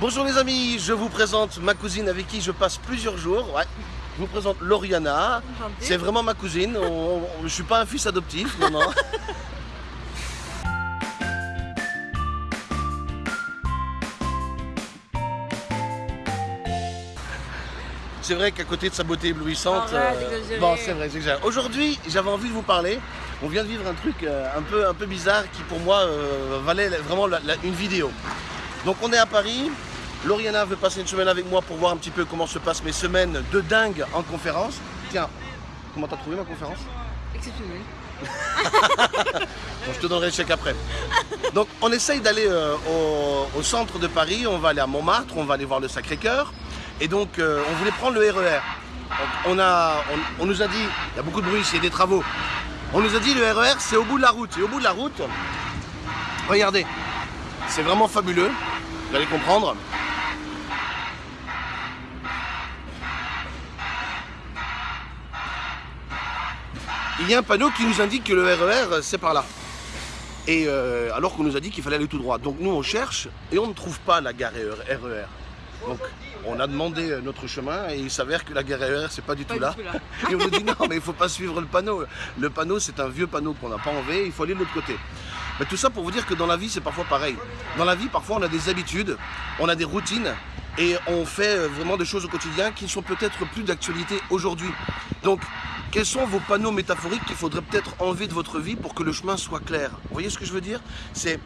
Bonjour les amis, je vous présente ma cousine avec qui je passe plusieurs jours. Ouais. Je vous présente Lauriana. C'est vraiment ma cousine. On- on- je suis pas un fils adoptif, non, non. C'est vrai qu'à côté de sa beauté éblouissante. euh, Arrête bon, c'est vrai, j'exagère. Aujourd'hui, j'avais envie de vous parler. On vient de vivre un truc euh, un, peu, un peu bizarre qui, pour moi, euh, valait vraiment la- la- une vidéo. Donc, on est à Paris. Lauriana veut passer une semaine avec moi pour voir un petit peu comment se passent mes semaines de dingue en conférence. Tiens, comment t'as trouvé ma conférence? Exceptionnel. Bon, je te donnerai le chèque après. Donc on essaye d'aller euh, au, au centre de Paris, on va aller à Montmartre, on va aller voir le Sacré-Cœur. Et donc euh, on voulait prendre le RER. Donc, on, a, on, on nous a dit, il y a beaucoup de bruit, c'est des travaux. On nous a dit le RER c'est au bout de la route. Et au bout de la route, regardez, c'est vraiment fabuleux, vous allez comprendre. Il y a un panneau qui nous indique que le RER c'est par là. Et euh, alors qu'on nous a dit qu'il fallait aller tout droit. Donc nous on cherche et on ne trouve pas la gare RER. Donc on a demandé euh, notre chemin et il s'avère que la gare RER c'est pas du Pas tout du là. tout là. Et on nous dit non mais il faut pas suivre le panneau. Le panneau c'est un vieux panneau qu'on n'a pas enlevé, il faut aller de l'autre côté. Mais tout ça pour vous dire que dans la vie c'est parfois pareil. Dans la vie parfois on a des habitudes, on a des routines et on fait euh, vraiment des choses au quotidien qui ne sont peut-être plus d'actualité aujourd'hui. Donc quels sont vos panneaux métaphoriques qu'il faudrait peut-être enlever de votre vie pour que le chemin soit clair? Vous voyez ce que je veux dire? C'est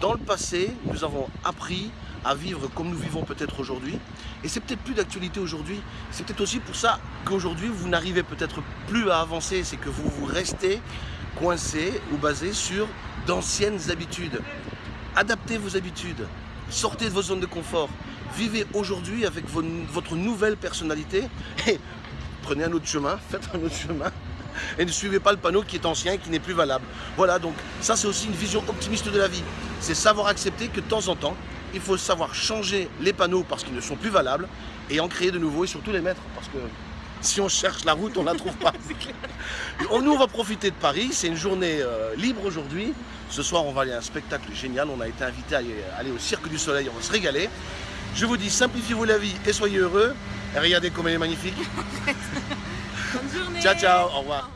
dans le passé, nous avons appris à vivre comme nous vivons peut-être aujourd'hui. Et c'est peut-être plus d'actualité aujourd'hui. C'est peut-être aussi pour ça qu'aujourd'hui, vous n'arrivez peut-être plus à avancer. C'est que vous vous restez coincé ou basé sur d'anciennes habitudes. Adaptez vos habitudes. Sortez de vos zones de confort. Vivez aujourd'hui avec votre nouvelle personnalité. Et prenez un autre chemin, faites un autre chemin. Et ne suivez pas le panneau qui est ancien et qui n'est plus valable. Voilà, donc ça c'est aussi une vision optimiste de la vie. C'est savoir accepter que de temps en temps, il faut savoir changer les panneaux parce qu'ils ne sont plus valables et en créer de nouveaux et surtout les mettre. Parce que si on cherche la route, on ne la trouve pas. On- Nous, on va profiter de Paris. C'est une journée euh, libre aujourd'hui. Ce soir, on va aller à un spectacle génial. On a été invité à aller au Cirque du Soleil. On va se régaler. Je vous dis, simplifiez-vous la vie et soyez heureux. Et regardez comme elle est magnifique. Bonne journée. Ciao, ciao. Au revoir.